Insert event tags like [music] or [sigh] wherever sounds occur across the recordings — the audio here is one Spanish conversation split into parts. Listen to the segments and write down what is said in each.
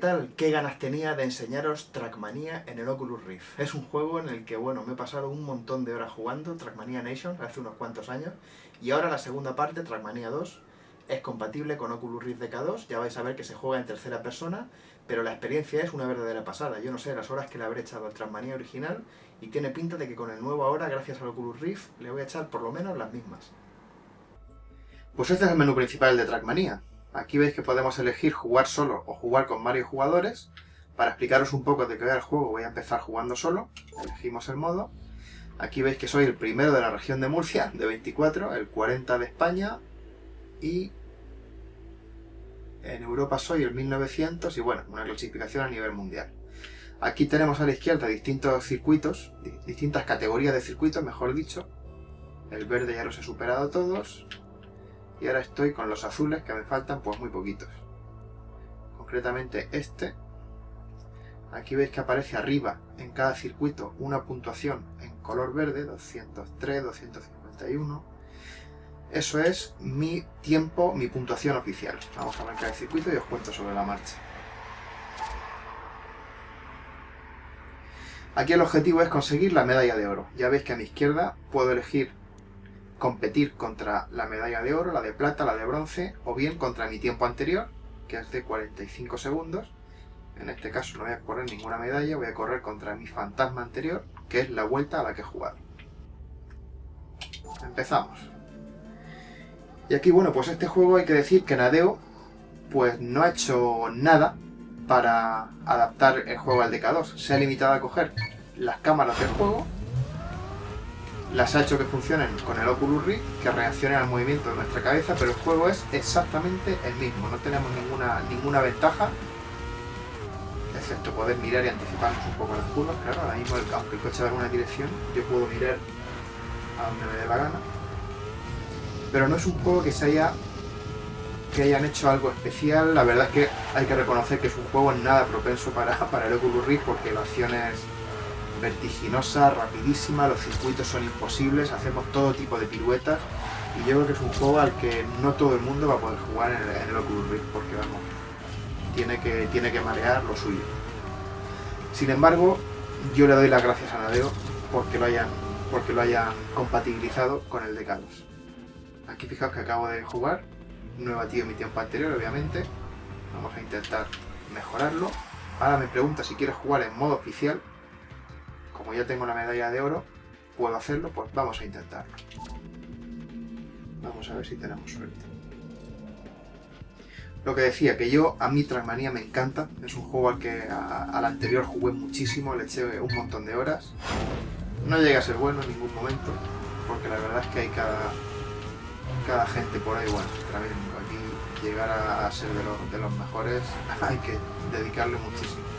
tal? Qué ganas tenía de enseñaros Trackmania en el Oculus Rift. Es un juego en el que, bueno, me he pasado un montón de horas jugando Trackmania Nations hace unos cuantos años, y ahora la segunda parte, Trackmania 2, es compatible con Oculus Rift DK2, ya vais a ver que se juega en tercera persona, pero la experiencia es una verdadera pasada. Yo no sé las horas que le habré echado al Trackmania original, y tiene pinta de que con el nuevo ahora, gracias al Oculus Rift, le voy a echar por lo menos las mismas. Pues este es el menú principal de Trackmania. Aquí veis que podemos elegir jugar solo o jugar con varios jugadores. Para explicaros un poco de qué va el juego voy a empezar jugando solo. Elegimos el modo. Aquí veis que soy el primero de la región de Murcia, de 24, el 40 de España y en Europa soy el 1900 y bueno, una clasificación a nivel mundial. Aquí tenemos a la izquierda distintos circuitos, distintas categorías de circuitos, mejor dicho. El verde ya los he superado todos, y ahora estoy con los azules que me faltan pues muy poquitos. Concretamente este. Aquí veis que aparece arriba en cada circuito una puntuación en color verde, 203, 251. Eso es mi tiempo, mi puntuación oficial. Vamos a arrancar el circuito y os cuento sobre la marcha. Aquí el objetivo es conseguir la medalla de oro. Ya veis que a mi izquierda puedo elegir competir contra la medalla de oro, la de plata, la de bronce, o bien contra mi tiempo anterior, que es de 45 segundos. En este caso no voy a correr ninguna medalla, voy a correr contra mi fantasma anterior, que es la vuelta a la que he jugado. Empezamos. Y aquí, bueno, pues este juego hay que decir que Nadeo pues no ha hecho nada para adaptar el juego al DK2. Se ha limitado a coger las cámaras del juego las ha hecho que funcionen con el Oculus Rift, que reaccionen al movimiento de nuestra cabeza, pero el juego es exactamente el mismo, no tenemos ninguna, ninguna ventaja, excepto poder mirar y anticiparnos un poco las curvas, claro, ahora mismo aunque el coche va en una dirección, yo puedo mirar a donde me dé la gana, pero no es un juego que se haya que hayan hecho algo especial, la verdad es que hay que reconocer que es un juego nada propenso para, [laughs] para el Oculus Rift porque la acción es vertiginosa, rapidísima, los circuitos son imposibles, hacemos todo tipo de piruetas y yo creo que es un juego al que no todo el mundo va a poder jugar en el, Oculus Rift porque vamos, tiene que, tiene que marear lo suyo. Sin embargo, yo le doy las gracias a Nadeo porque lo hayan, porque lo hayan compatibilizado con el de Carlos. Aquí fijaos que acabo de jugar, no he batido mi tiempo anterior obviamente, vamos a intentar mejorarlo. Ahora me pregunta si quiere jugar en modo oficial, como ya tengo la medalla de oro, puedo hacerlo, pues vamos a intentarlo. Vamos a ver si tenemos suerte. Lo que decía, que yo, a mí Trackmania me encanta, es un juego al que al anterior jugué muchísimo, le eché un montón de horas. No llega a ser bueno en ningún momento, porque la verdad es que hay cada, cada gente por ahí, bueno, aquí llegar a, ser de los, de los mejores [laughs] hay que dedicarle muchísimo.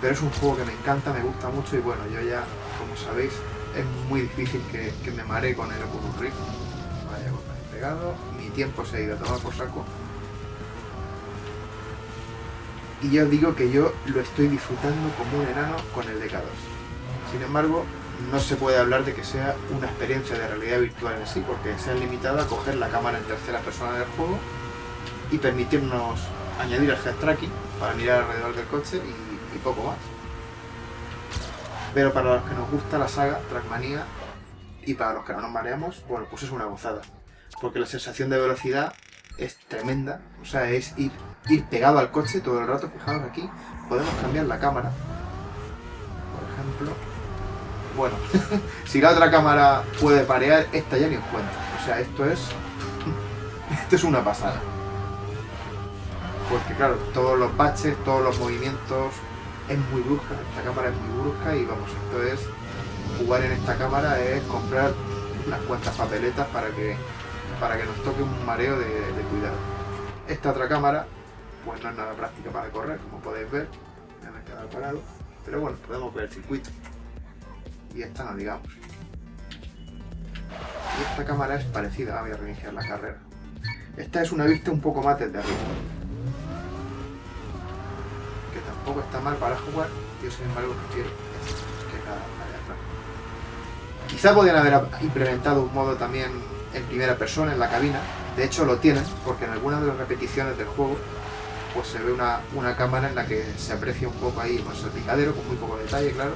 Pero es un juego que me encanta, me gusta mucho y bueno, yo ya, como sabéis, es muy difícil que, me mare con el Oculus Rift. Vaya golpe pegado, mi tiempo se ha ido a tomar por saco. Y ya os digo que yo lo estoy disfrutando como un enano con el DK2. Sin embargo, no se puede hablar de que sea una experiencia de realidad virtual en sí, porque se han limitado a coger la cámara en tercera persona del juego y permitirnos añadir el head tracking para mirar alrededor del coche y y poco más. Pero para los que nos gusta la saga Trackmania y para los que no nos mareamos, bueno, pues es una gozada. Porque la sensación de velocidad es tremenda, o sea, es ir, pegado al coche todo el rato, fijaos aquí, podemos cambiar la cámara. Por ejemplo, bueno, [laughs] si la otra cámara puede parear, esta ya ni os cuenta. O sea, esto es, [laughs] esto es una pasada. Porque claro, todos los baches, todos los movimientos, es muy brusca, esta cámara es muy brusca y vamos, esto es, jugar en esta cámara es comprar unas cuantas papeletas para que, para que nos toque un mareo de, cuidado. Esta otra cámara, pues no es nada práctica para correr, como podéis ver, me he quedado parado, pero bueno, podemos ver el circuito. Y esta no digamos. Y esta cámara es parecida, voy a reiniciar la carrera. Esta es una vista un poco más desde arriba tampoco está mal para jugar, yo sin embargo prefiero que cada Quizá podrían haber implementado un modo también en primera persona en la cabina, de hecho lo tienen, porque en algunas de las repeticiones del juego pues se ve una, una cámara en la que se aprecia un poco ahí pues, el picadero, con muy poco detalle, claro.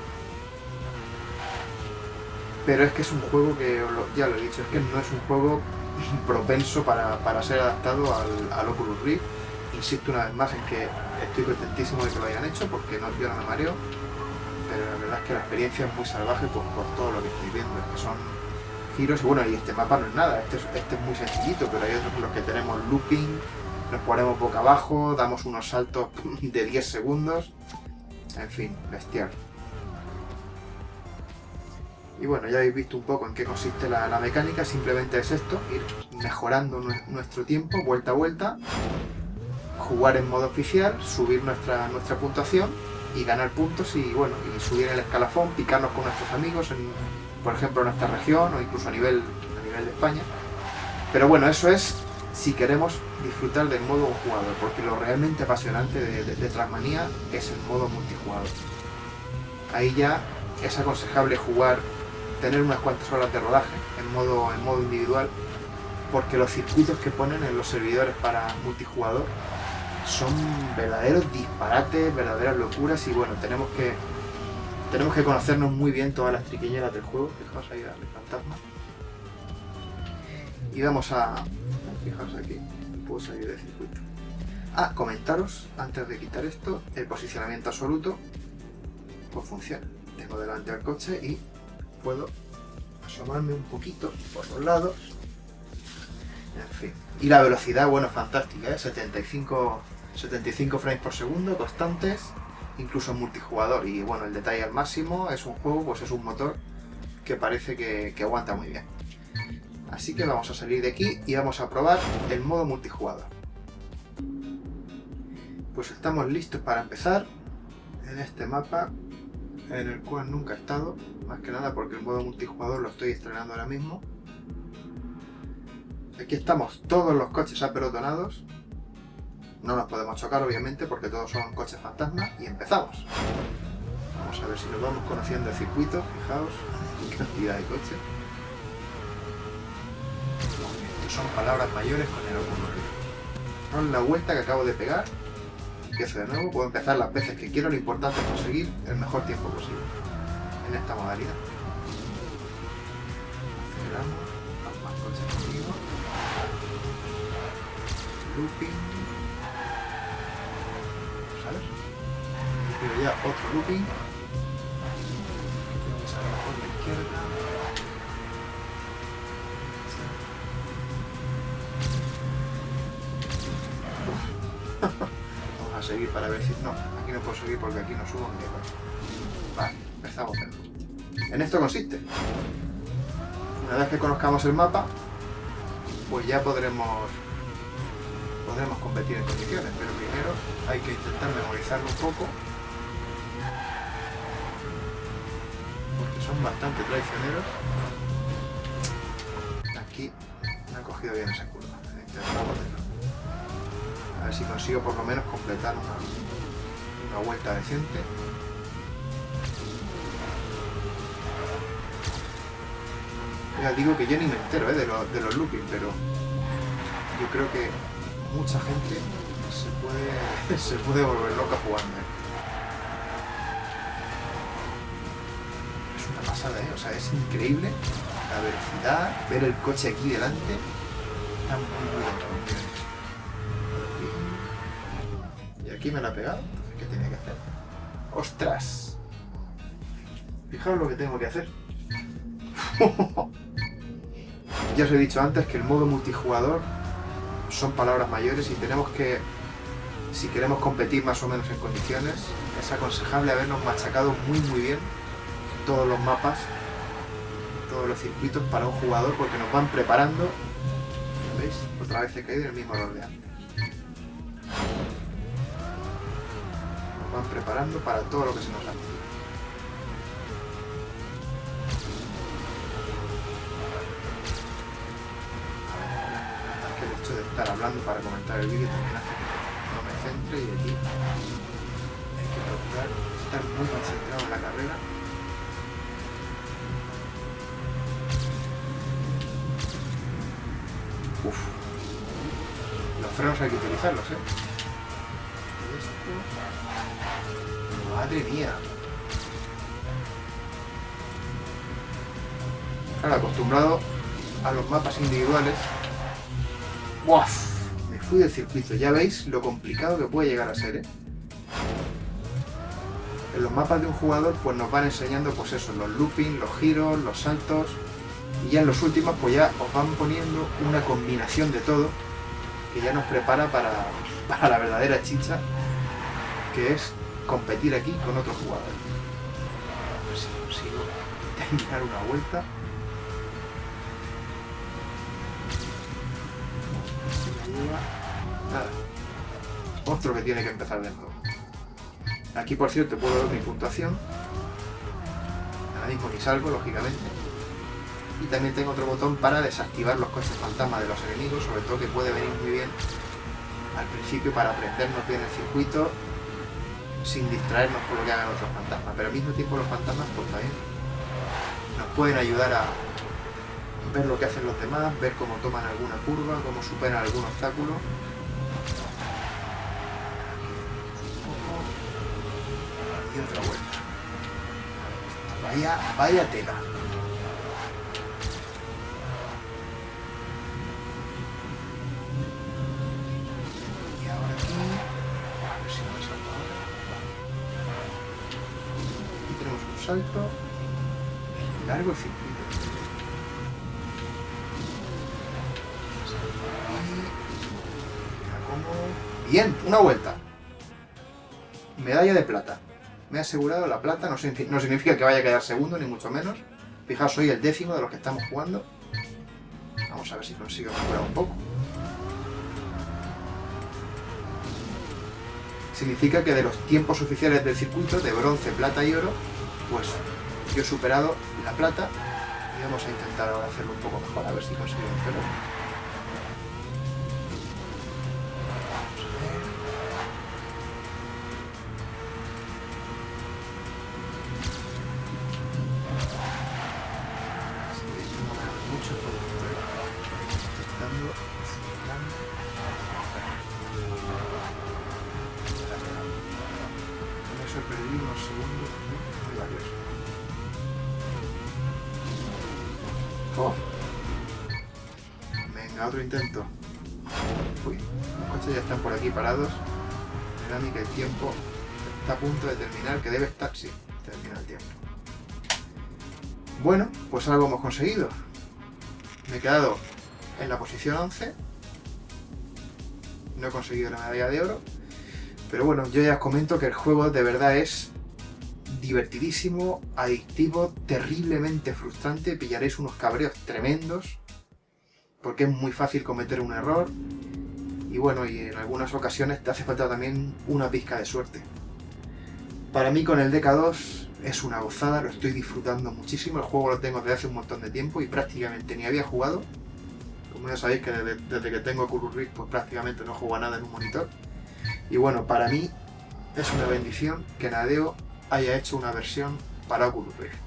Pero es que es un juego que, ya lo he dicho, es que no es un juego [laughs] propenso para, para ser adaptado al, al Oculus Rift. Insisto una vez más en que estoy contentísimo de que lo hayan hecho porque no, no me mareo, pero la verdad es que la experiencia es muy salvaje por, por todo lo que estoy viendo, es que son giros y bueno, y este mapa no es nada, este es, este es muy sencillito, pero hay otros en los que tenemos looping, nos ponemos boca abajo, damos unos saltos [laughs] de 10 segundos, en fin, bestial. Y bueno, ya habéis visto un poco en qué consiste la mecánica, simplemente es esto, ir mejorando nuestro tiempo, vuelta a vuelta, jugar en modo oficial, subir nuestra, nuestra puntuación y ganar puntos y bueno, y subir el escalafón, picarnos con nuestros amigos, en, por ejemplo en nuestra región o incluso a nivel, a nivel de España. Pero bueno, eso es si queremos disfrutar del modo jugador, porque lo realmente apasionante de, de, Trackmania es el modo multijugador. Ahí ya es aconsejable jugar tener unas cuantas horas de rodaje en modo, en modo individual, porque los circuitos que ponen en los servidores para multijugador son verdaderos disparates, verdaderas locuras y bueno, tenemos que tenemos que conocernos muy bien todas las triquiñeras del juego. Fijaos ahí al fantasma. Y vamos a... Fijaos aquí, puedo salir del circuito. Ah, comentaros, antes de quitar esto, el posicionamiento absoluto, pues funciona. Tengo delante al coche y puedo asomarme un poquito por los lados. En fin. Y la velocidad, bueno, fantástica, ¿eh? 75, 75 frames por segundo, constantes, incluso en multijugador. Y bueno, el detalle al máximo, es un juego, pues es un motor que parece que, que aguanta muy bien. Así que vamos a salir de aquí y vamos a probar el modo multijugador. Pues estamos listos para empezar en este mapa en el cual nunca he estado, más que nada porque el modo multijugador lo estoy estrenando ahora mismo. Aquí estamos todos los coches apelotonados. No nos podemos chocar obviamente porque todos son coches fantasmas y empezamos. Vamos a ver si nos vamos conociendo el circuito, fijaos qué cantidad de coches. Son palabras mayores con el Con la vuelta que acabo de pegar empiezo de nuevo, puedo empezar las veces que quiero, lo importante es conseguir el mejor tiempo posible en esta modalidad. Aceleramos, más coches conmigo. Looping. Pero ya otro looping. La izquierda. [laughs] seguir para ver si... No, aquí no puedo seguir porque aquí no subo ni Vale, empezamos. En esto consiste. Una vez que conozcamos el mapa, pues ya podremos podremos competir en condiciones, pero primero hay que intentar memorizarlo un poco porque son bastante traicioneros. Aquí me ha cogido bien esa curva. A ver si consigo por lo menos completar una, una vuelta decente. Ya digo que yo ni me entero ¿eh? de, lo, de, los looping, pero yo creo que mucha gente se puede, [laughs] se puede volver loca jugando. ¿eh? Es una pasada, ¿eh? o sea, es increíble la velocidad, ver el coche aquí delante. Está muy, muy bien. aquí me la ha pegado, ¿qué tenía que hacer? ¡Ostras! Fijaos lo que tengo que hacer. [laughs] ya os he dicho antes que el modo multijugador son palabras mayores y tenemos que, si queremos competir más o menos en condiciones, es aconsejable habernos machacado muy muy bien todos los mapas, todos los circuitos para un jugador porque nos van preparando. ¿Veis? Otra vez he caído en el mismo error de antes. van preparando para todo lo que se nos hace. Estar hablando para comentar el vídeo también hace que no me centre y aquí hay que procurar estar muy concentrado en la carrera. Uf. Los frenos hay que utilizarlos, ¿eh? Madre mía. Acostumbrado a los mapas individuales. ¡Buah! Me fui del circuito. Ya veis lo complicado que puede llegar a ser, ¿eh? En los mapas de un jugador pues nos van enseñando pues eso, los looping, los giros, los saltos y ya en los últimos pues ya os van poniendo una combinación de todo que ya nos prepara para, [laughs] para la verdadera chicha que es competir aquí con otros jugadores. A ver si consigo terminar una vuelta. Nada. Otro que tiene que empezar de nuevo. Aquí, por cierto, puedo dar mi puntuación. Ahora mismo ni salgo, lógicamente. Y también tengo otro botón para desactivar los coches fantasma de los enemigos, sobre todo que puede venir muy bien al principio para aprendernos bien el circuito sin distraernos por lo que hagan otros fantasmas. Pero al mismo tiempo los fantasmas pues también nos pueden ayudar a ver lo que hacen los demás, ver cómo toman alguna curva, cómo superan algún obstáculo. Y otra vuelta. Vaya, vaya tela. Y ahora aquí... A ver si me salto ahora. Aquí tenemos un salto. Largo y circuito. Bien, una vuelta. Medalla de plata. Me he asegurado la plata, no, signifi- no significa que vaya a quedar segundo, ni mucho menos. Fijaos, soy el décimo de los que estamos jugando. Vamos a ver si consigo mejorar un poco. Significa que de los tiempos oficiales del circuito, de bronce, plata y oro, pues yo he superado la plata y vamos a intentar ahora hacerlo un poco mejor, a ver si consigo hacerlo. Oh. Venga, otro intento. Uy, los coches ya están por aquí parados. Me da que el tiempo está a punto de terminar, que debe estar... Sí, termina el tiempo. Bueno, pues algo hemos conseguido. Me he quedado en la posición 11. No he conseguido la medalla de oro. Pero bueno, yo ya os comento que el juego de verdad es divertidísimo, adictivo, terriblemente frustrante. Pillaréis unos cabreos tremendos. Porque es muy fácil cometer un error. Y bueno, y en algunas ocasiones te hace falta también una pizca de suerte. Para mí con el DK2 es una gozada, lo estoy disfrutando muchísimo. El juego lo tengo desde hace un montón de tiempo y prácticamente ni había jugado. Como ya sabéis que desde, que tengo Rift pues prácticamente no juego a nada en un monitor. Y bueno, para mí es una bendición que Nadeo haya hecho una versión para Oculus Rift.